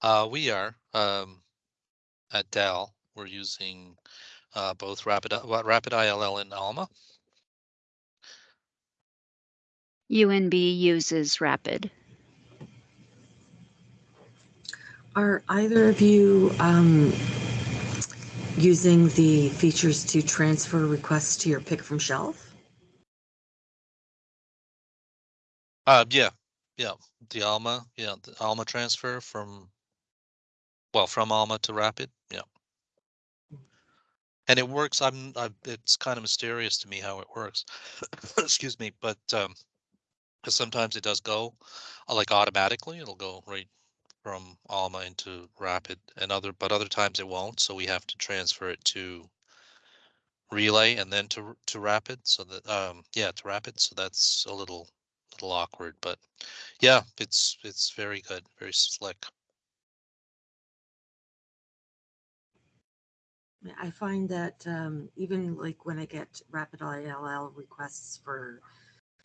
Uh, we are, um, at Dal, we're using, uh, both Rapid, what, Rapid ILL and Alma. UNB uses Rapid. Are either of you um, using the features to transfer requests to your pick from shelf? Uh, yeah, yeah, the Alma, yeah, the Alma transfer from, well, from Alma to Rapid, yeah. And it works, I'm, I, it's kind of mysterious to me how it works. (coughs) Excuse me, but, um, 'cause sometimes it does go, uh, like automatically, it'll go right from Alma into Rapid and other, but other times it won't, so we have to transfer it to Relais and then to, to Rapid, so that, um, yeah, to Rapid, so that's a little, little awkward, but yeah, it's, it's very good, very slick. I find that um, even like when I get rapid ILL requests for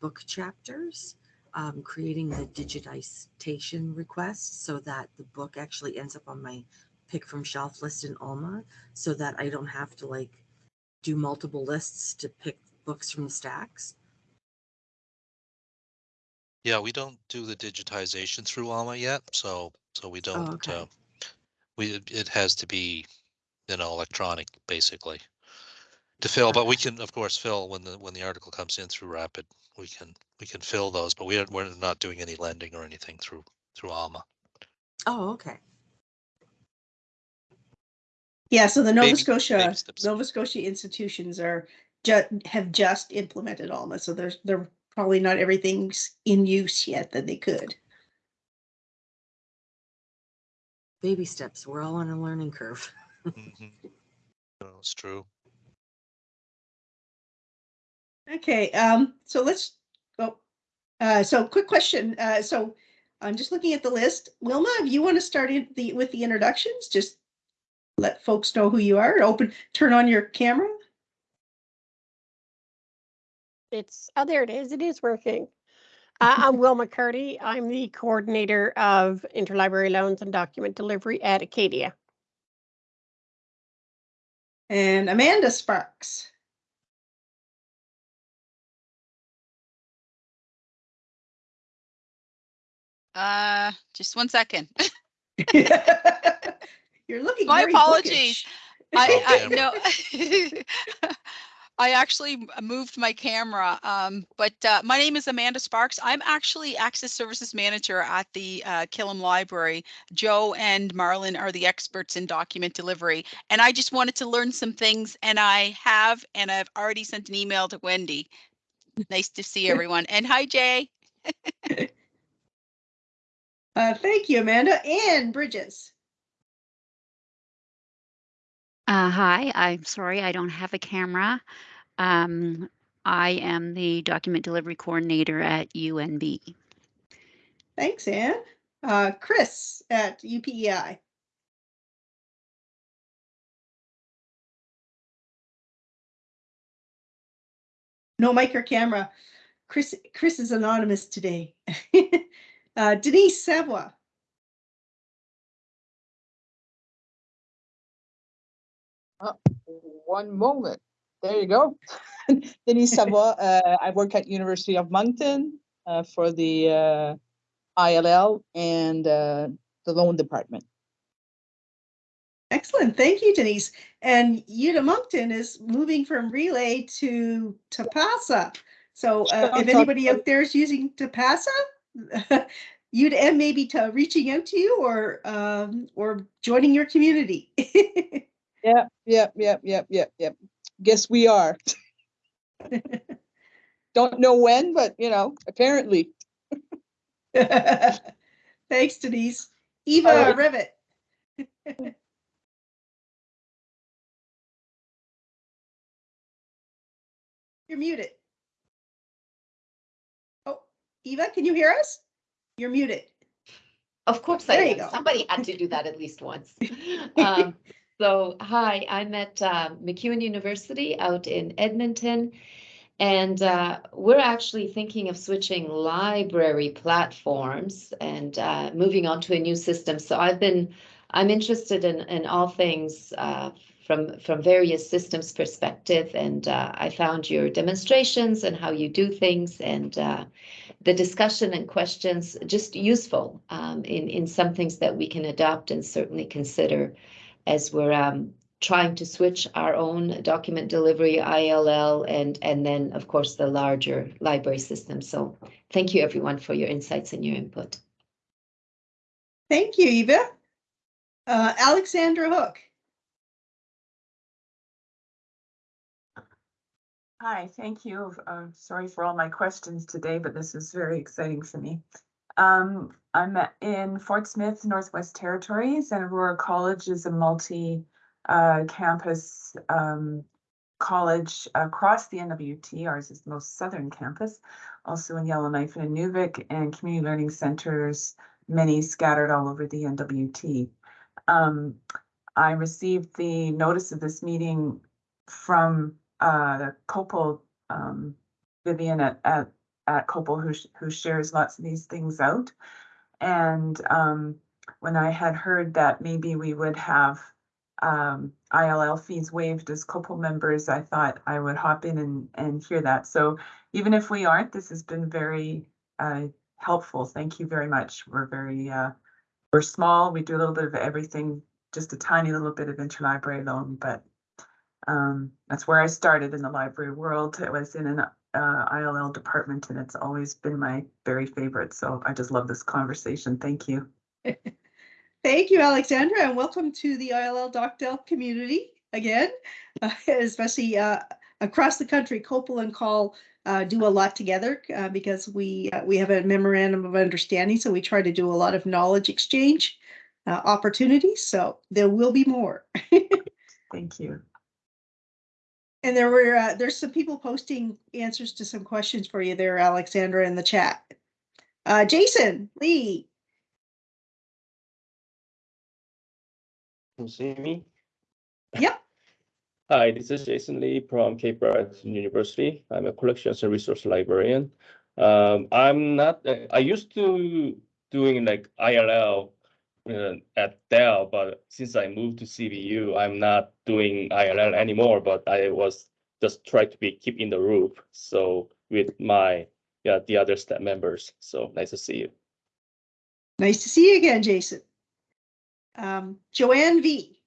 book chapters, um, creating the digitization request so that the book actually ends up on my pick from shelf list in Alma, so that I don't have to like do multiple lists to pick books from the stacks. Yeah, we don't do the digitization through Alma yet, so, so we don't, okay. uh, we, it has to be, you know, electronic, basically. To fill, but we can, of course, fill when the, when the article comes in through Rapid, we can, we can fill those, but we are, we're not doing any lending or anything through, through Alma. Oh, okay. Yeah, so the Nova Baby- Scotia, baby steps. Nova Scotia institutions are ju- have just implemented Alma, so there's, they're probably not everything's in use yet that they could. Baby steps. We're all on a learning curve. (laughs) Mhm. No, It's true. Okay, um, so let's, oh, uh, so quick question. Uh, so I'm just looking at the list. Wilma, if you want to start in the, with the introductions, just let folks know who you are. Open, turn on your camera. It's, oh, there it is. It is working. Uh, I'm Will McCurdy. I'm the coordinator of interlibrary loans and document delivery at Acadia. And Amanda Sparks. Uh, just one second. (laughs) (laughs) You're looking My apologies. bookish. I, I (laughs) Okay. I actually moved my camera, um, but uh, my name is Amanda Sparks. I'm actually Access Services Manager at the uh, Killam Library. Joe and Marlon are the experts in document delivery, and I just wanted to learn some things, and I have, and I've already sent an email to Wendy. Nice to see (laughs) everyone, and hi Jay. (laughs) Uh, thank you, Amanda. And Bridges. Uh, hi, I'm sorry, I don't have a camera. Um, I am the document delivery coordinator at UNB. Thanks, Anne. Uh, Chris at UPEI. No mic or camera. Chris, Chris is anonymous today. (laughs) Uh, Denise Savoy. One moment. There you go. (laughs) Denise Savoy, (laughs) uh, I work at University of Moncton, uh, for the, uh, ILL and, uh, the loan department. Excellent. Thank you, Denise. And Uta Moncton is moving from Relais to Tipasa. So uh, if anybody out there is using Tipasa, (laughs) Uta M maybe to reaching out to you or um, or joining your community. Yep, yep, yep, yep, yep, yep. Guess we are. (laughs) Don't know when, but you know, apparently. (laughs) Thanks, Denise. Eva Alright. Rivet. (laughs) You're muted. Oh, Eva, can you hear us? You're muted. Of course I There you am. go. Somebody had to do that at least once. Um, so, hi, I'm at um, MacEwan University out in Edmonton. And uh, we're actually thinking of switching library platforms and uh, moving on to a new system. So I've been, I'm interested in, in all things uh, from, from various systems perspective. And uh, I found your demonstrations and how you do things and uh, the discussion and questions just useful um, in, in some things that we can adopt and certainly consider as we're um, trying to switch our own document delivery ILL and, and then, of course, the larger library system. So thank you, everyone, for your insights and your input. Thank you, Eva. Uh, Alexandra Hook. Hi, thank you. Uh, sorry for all my questions today, but this is very exciting for me. Um, I'm in Fort Smith, Northwest Territories, and Aurora College is a multi uh, campus um, college across the NWT. Ours is the most southern campus, also in Yellowknife and Inuvik, and community learning centers, many scattered all over the NWT. Um, I received the notice of this meeting from uh, the COPPUL, um, Vivian at, at, at COPPUL, who, who shares lots of these things out. And, um, when I had heard that maybe we would have, um, ILL fees waived as COPPUL members, I thought I would hop in and, and hear that. So even if we aren't, this has been very, uh, helpful. Thank you very much. We're very, uh, we're small. We do a little bit of everything, just a tiny little bit of interlibrary loan, but um, that's where I started in the library world. It was in an uh, ILL department and it's always been my very favorite. So I just love this conversation. Thank you. (laughs) Thank you, Alexandra, and welcome to the ILL DocDel community again, uh, (laughs) especially uh, across the country. COPPUL and CAUL uh, do a lot together uh, because we uh, we have a memorandum of understanding, so we try to do a lot of knowledge exchange uh, opportunities. So there will be more. (laughs) Thank you. And there were, uh, there's some people posting answers to some questions for you there, Alexandra, in the chat. Uh, Jason, Lee, Can you see me? Yep. Hi, this is Jason Lee from Cape Breton University. I'm a collections and resource librarian. Um, I'm not, uh, I used to doing like IRL uh, at Dal, but since I moved to CBU, I'm not doing ILL anymore, but I was just try to be keep in the loop. So with my, yeah, the other staff members. So nice to see you. nice to see you again, Jason. Um, Joanne V.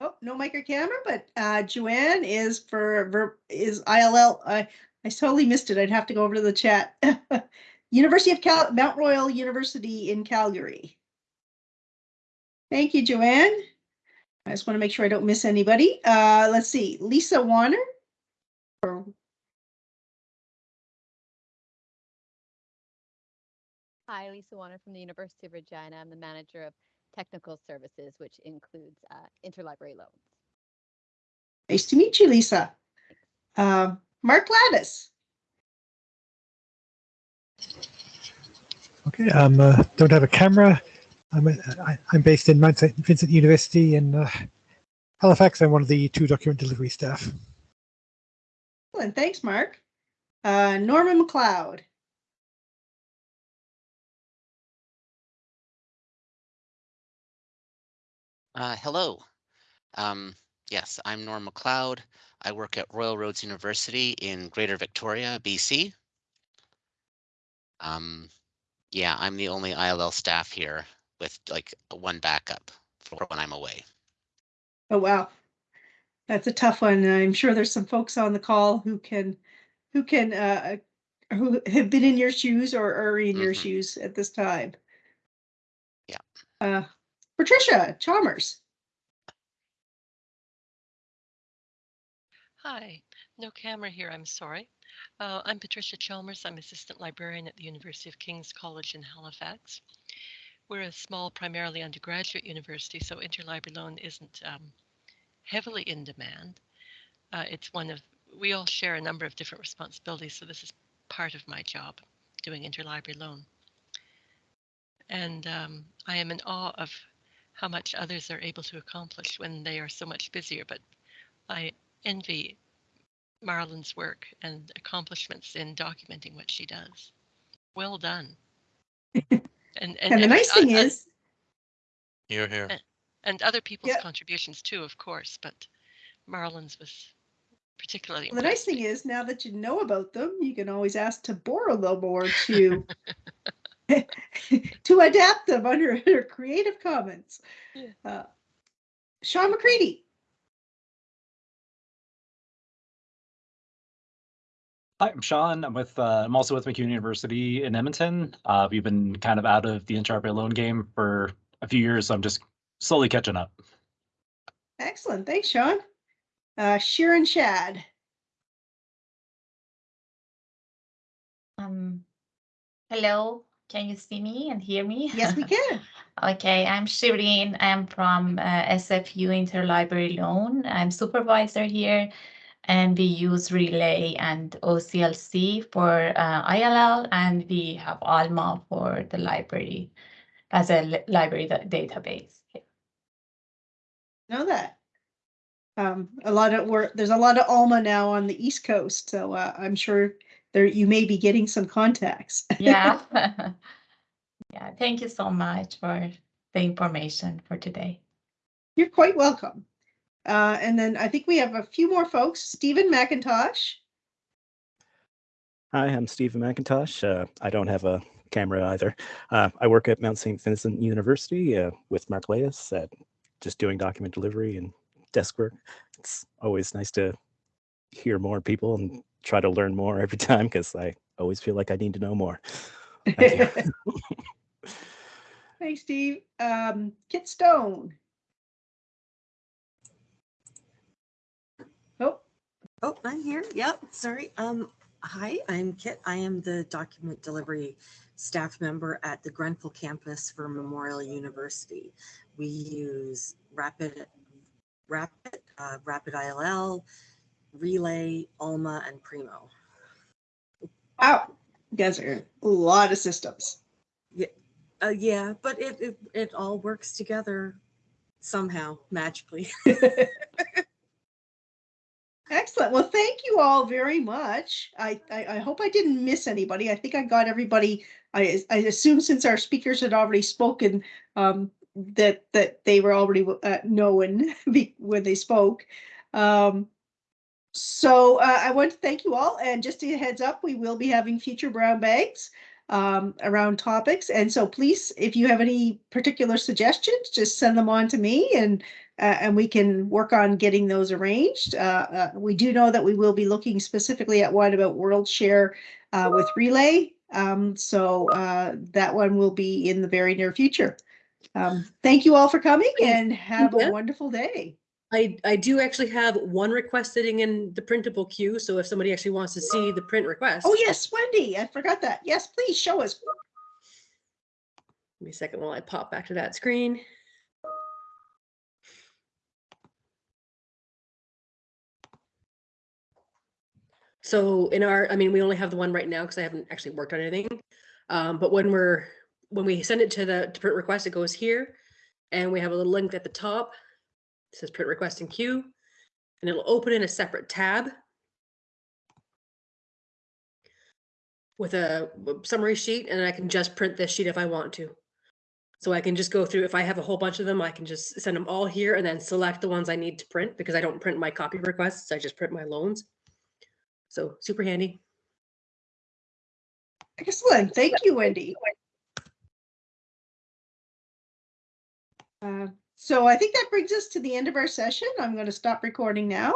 Oh, no mic or camera, but uh, Joanne is for, is ILL. I, I totally missed it. I'd have to go over to the chat. (laughs) University of Cal, Mount Royal University in Calgary. Thank you, Joanne. I just want to make sure I don't miss anybody. Uh, let's see, Lisa Warner. Hi, Lisa Warner from the University of Regina. I'm the manager of technical services, which includes uh, interlibrary loans. Nice to meet you, Lisa. Uh, Mark Gladys. Okay, um, uh, don't have a camera. I'm, uh, I, I'm based in Mount St. Vincent University in uh, Halifax. I'm one of the two document delivery staff. Excellent, thanks, Mark. Uh, Norman McLeod. Uh, hello. Um, yes, I'm Norm McLeod. I work at Royal Roads University in Greater Victoria, BC. Um, yeah, I'm the only ILL staff here with like one backup for when I'm away. Oh, wow. That's a tough one. I'm sure there's some folks on the call who can, who can, uh, who have been in your shoes or are in your Mhm. shoes at this time. Yeah. Uh, Patricia Chalmers. Hi, no camera here, I'm sorry. Uh, I'm Patricia Chalmers. I'm assistant librarian at the University of King's College in Halifax. We're a small, primarily undergraduate university, so interlibrary loan isn't um, heavily in demand. Uh, it's one of, we all share a number of different responsibilities, so this is part of my job, doing interlibrary loan. And um, I am in awe of how much others are able to accomplish when they are so much busier, but I envy Marlon's work and accomplishments in documenting what she does. Well done. (laughs) And, And the every- nice thing uh, is, You're here. and- and other people's Yeah. contributions too, of course, but Marlon's was particularly the nice thing is now that you know about them, you can always ask to borrow them or (laughs) to (laughs) to adapt them under, under Creative Commons. Yeah. Uh, Sean McCready. Hi, I'm Sean. I'm with, uh, I'm also with MacEwan University in Edmonton. Uh, we've been kind of out of the interlibrary loan game for a few years, so I'm just slowly catching up. Excellent. Thanks, Sean. Uh, Sharon Shad. Um, hello, can you see me and hear me? Yes, we (laughs) can. Okay, I'm Shireen. I'm from uh, SFU Interlibrary Loan. I'm supervisor here, and we use Relais and OCLC for uh, ILL, and we have Alma for the library as a li- library da- database. Know that. Um, a lot of work, there's a lot of Alma now on the East Coast, so uh, I'm sure there, you may be getting some contacts. Yeah. (laughs) (laughs) Yeah, thank you so much for the information for today. You're quite welcome. Uh, and then I think we have a few more folks. Stephen McIntosh. Hi, I'm Stephen McIntosh. Uh, I don't have a camera either. Uh, I work at Mount St. Vincent University uh, with Mark Leas at just doing document delivery and desk work. It's always nice to hear more people and try to learn more every time because I always feel like I need to know more. Thanks, (laughs) Steve. Um, Kit Stone. Oh, Oh, I'm here. Yep, sorry. Um, hi, I'm Kit. I am the document delivery staff member at the Grenfell campus for Memorial University. We use Rapid, Rapid, uh, Rapid ILL, Relais, Alma, and Primo. Wow, you guys are a lot of systems. Yeah, uh, yeah, but it, it it all works together somehow magically. (laughs) Excellent. Well, thank you all very much. I, I, I hope I didn't miss anybody. I think I got everybody. I, I assume since our speakers had already spoken, um, that, that they were already uh, known (laughs) when they spoke. Um, so uh, I want to thank you all. And just a heads up, we will be having future brown bags um, around topics. And so please, if you have any particular suggestions, just send them on to me and uh, and we can work on getting those arranged. Uh, uh, we do know that we will be looking specifically at one about WorldShare uh, with Relais. Um, so uh, that one will be in the very near future. Um, thank you all for coming and have a wonderful day. I, I do actually have one request sitting in the printable queue, so if somebody actually wants to see the print request. Oh, yes, Wendy, I forgot that. Yes, please show us. Give me a second while I pop back to that screen. So in our, I mean, we only have the one right now because I haven't actually worked on anything. Um, but when we're, when we send it to the to print request, it goes here. And we have a little link at the top. It says print request in queue. And it'll open in a separate tab. With a summary sheet and I can just print this sheet if I want to. So I can just go through, if I have a whole bunch of them, I can just send them all here and then select the ones I need to print because I don't print my copy requests, I just print my loans. So super handy. Excellent. Thank you, Wendy. Uh, So I think that brings us to the end of our session. I'm going to stop recording now.